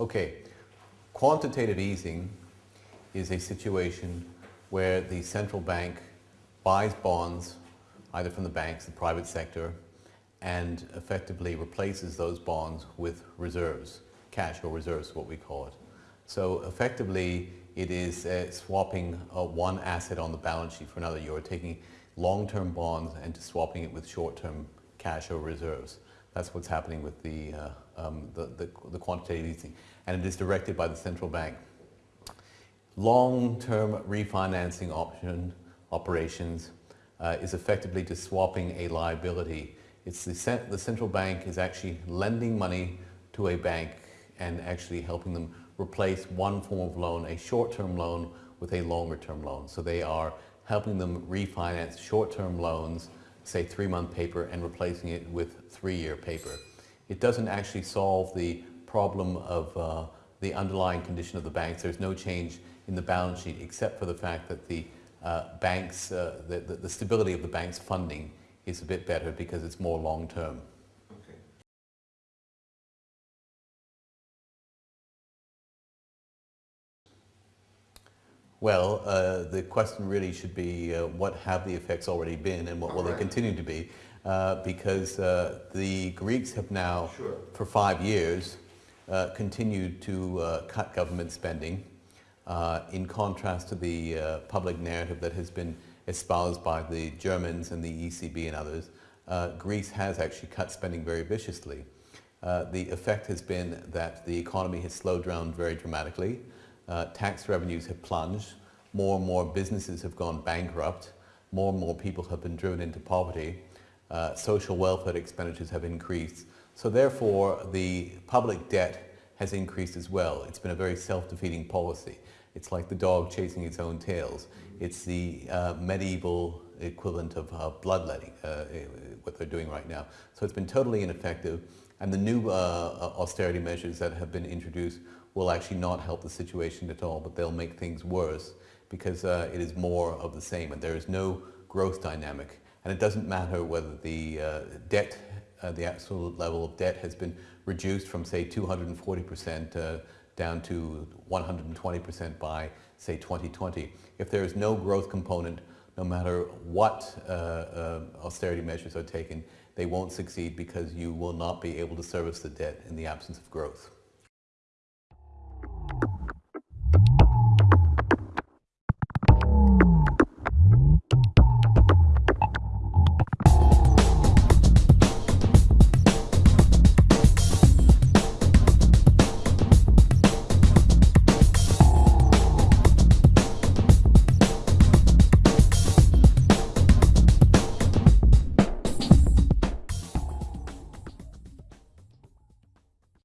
Okay, quantitative easing is a situation where the central bank buys bonds either from the banks, the private sector, and effectively replaces those bonds with reserves, cash or reserves, what we call it. So effectively, it is uh, swapping uh, one asset on the balance sheet for another. You're taking long-term bonds and swapping it with short-term cash or reserves. That's what's happening with the, uh, um, the, the, the, quantitative easing. And it is directed by the central bank. Long-term refinancing option operations uh, is effectively just swapping a liability. It's the, the central bank is actually lending money to a bank and actually helping them replace one form of loan, a short-term loan, with a longer-term loan. So they are helping them refinance short-term loans, say three-month paper, and replacing it with three-year paper. It doesn't actually solve the problem of uh, the underlying condition of the banks. There's no change in the balance sheet except for the fact that the uh, banks, uh, the, the, the stability of the bank's funding is a bit better because it's more long-term. Well, uh, the question really should be uh, what have the effects already been and what will right. they continue to be? Uh, because uh, the Greeks have now, sure. for five years, uh, continued to uh, cut government spending in contrast to the public narrative that has been espoused by the Germans and the ECB and others. Greece has actually cut spending very viciously. the effect has been that the economy has slowed down very dramatically uh, tax revenues have plunged, more and more businesses have gone bankrupt, more and more people have been driven into poverty, uh, social welfare expenditures have increased. So therefore, the public debt has increased as well. It's been a very self-defeating policy. It's like the dog chasing its own tails. It's the uh, medieval equivalent of uh, bloodletting, uh, what they're doing right now. So it's been totally ineffective. And the new uh, austerity measures that have been introduced will actually not help the situation at all, but they'll make things worse because uh, it is more of the same and there is no growth dynamic. And it doesn't matter whether the uh, debt, uh, the absolute level of debt has been reduced from say 240% uh, down to 120% by say 2020. If there is no growth component, no matter what uh, uh, austerity measures are taken, they won't succeed because you will not be able to service the debt in the absence of growth.